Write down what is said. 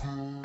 Home.